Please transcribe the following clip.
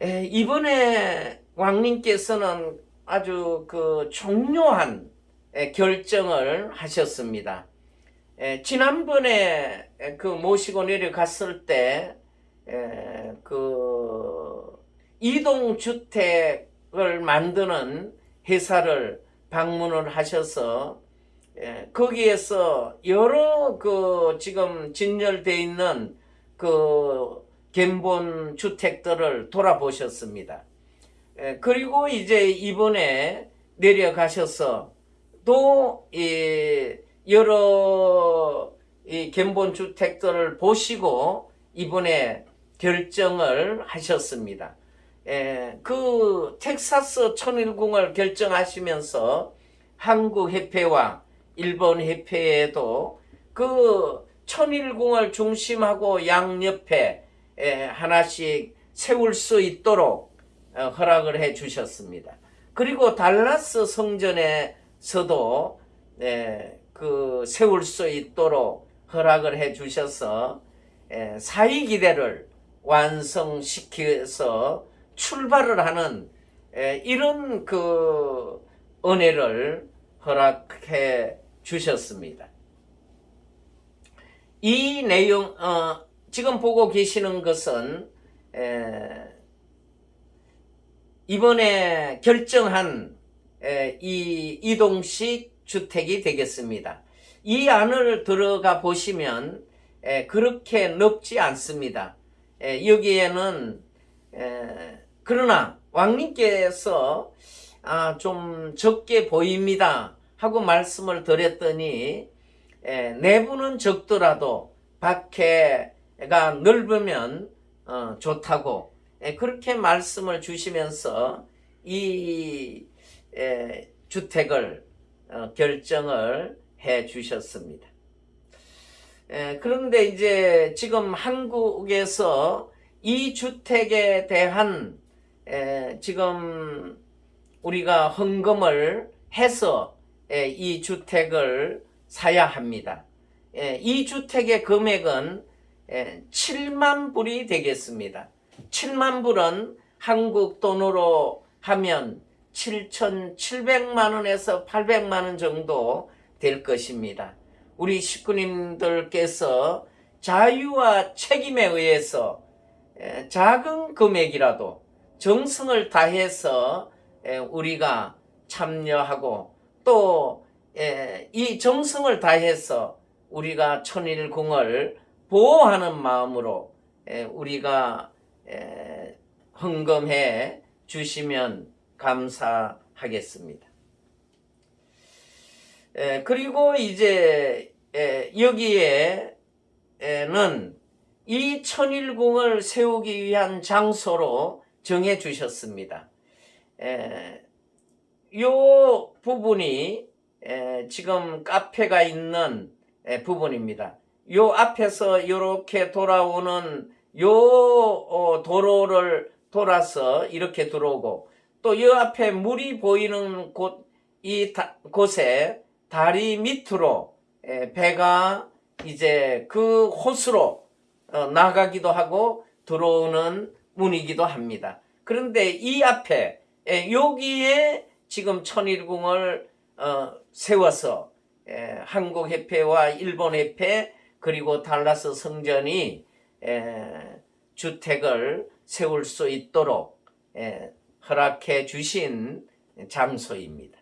에, 이번에 왕님께서는 아주 그 중요한 에, 결정을 하셨습니다. 에, 지난번에 에, 그 모시고 내려갔을 때, 에, 그 이동주택을 만드는 회사를 방문을 하셔서 에, 거기에서 여러 그 지금 진열돼 있는 그 견본 주택들을 돌아보셨습니다. 에, 그리고 이제 이번에 내려가셔서 또이 여러 이 견본 주택들을 보시고 이번에 결정을 하셨습니다. 에, 그 텍사스 천일궁을 결정하시면서 한국 협회와 일본 협회에도 그 천일궁을 중심하고 양옆에 에, 하나씩 세울 수 있도록 어, 허락을 해 주셨습니다. 그리고 달라스 성전에서도 에, 그 세울 수 있도록 허락을 해 주셔서 에, 사이 기대를 완성시켜서 출발을 하는 에, 이런 그 은혜를 허락해 주셨습니다. 이 내용 어, 지금 보고 계시는 것은 에, 이번에 결정한 에, 이 이동식 주택이 되겠습니다. 이 안을 들어가 보시면 에, 그렇게 넓지 않습니다. 에, 여기에는 에, 그러나 왕님께서 아, 좀 적게 보입니다 하고 말씀을 드렸더니 에, 내부는 적더라도 밖에 가 넓으면 어, 좋다고 에, 그렇게 말씀을 주시면서 이 에, 주택을 어, 결정을 해 주셨습니다. 에, 그런데 이제 지금 한국에서 이 주택에 대한 에, 지금 우리가 헌금을 해서 에, 이 주택을 사야 합니다. 에, 이 주택의 금액은 에, 7만 불이 되겠습니다. 7만 불은 한국 돈으로 하면 7,700만 원에서 800만 원 정도 될 것입니다. 우리 식구님들께서 자유와 책임에 의해서 에, 작은 금액이라도 정성을 다해서 에, 우리가 참여하고 또 이 정성을 다해서 우리가 천일궁을 보호하는 마음으로 에, 우리가 에, 헌금해 주시면 감사하겠습니다. 에, 그리고 이제 에, 여기에는 이 천일궁을 세우기 위한 장소로 정해 주셨습니다. 에, 요 부분이 에, 지금 카페가 있는 에, 부분입니다. 요 앞에서 이렇게 돌아오는 요 어, 도로를 돌아서 이렇게 들어오고 또이 앞에 물이 보이는 곳, 이 다, 곳에 다리 밑으로 에, 배가 이제 그 호수로 어, 나가기도 하고 들어오는 문이기도 합니다. 그런데 이 앞에 에, 여기에 지금 천일궁을 어, 세워서 에, 한국 협회와 일본 협회 그리고 달라스 성전이 에, 주택을 세울 수 있도록 에, 허락해 주신 장소입니다.